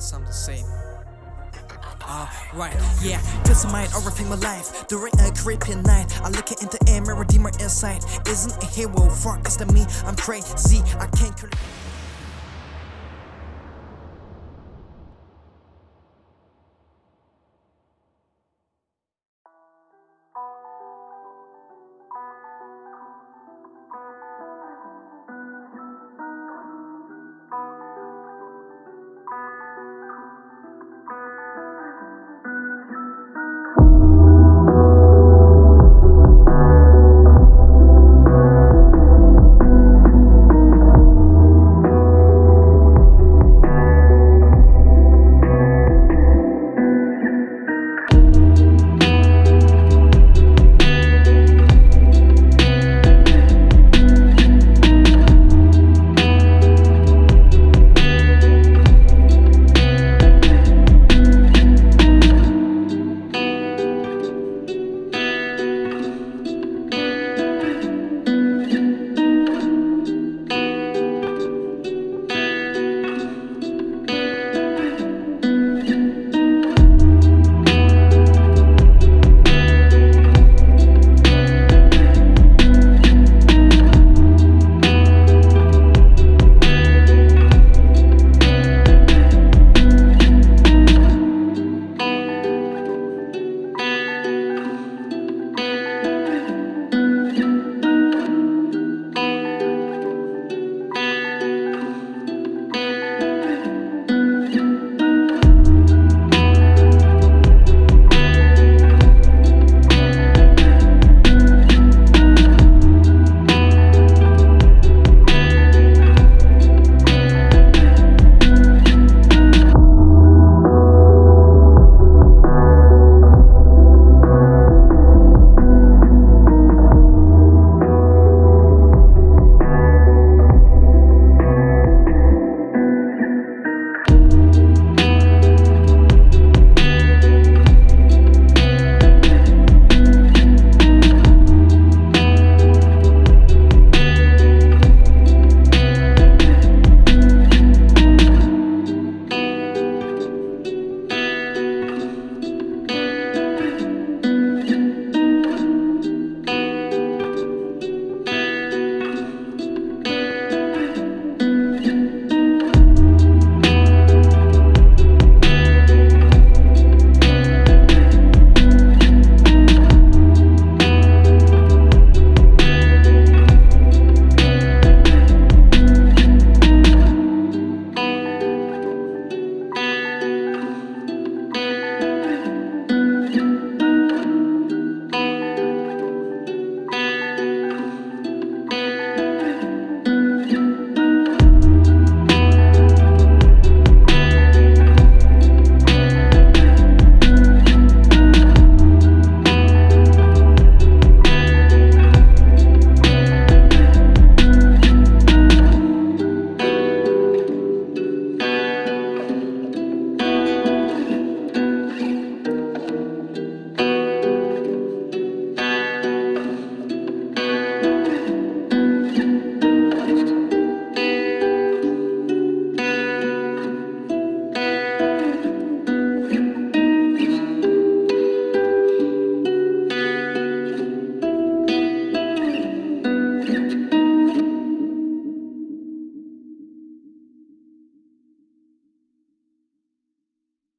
got something to say. Uh, right yeah, This might mind, everything my life. During a creepy night I look into a mirror, deeper inside. Isn't a hero, far cause than me I'm crazy, I can't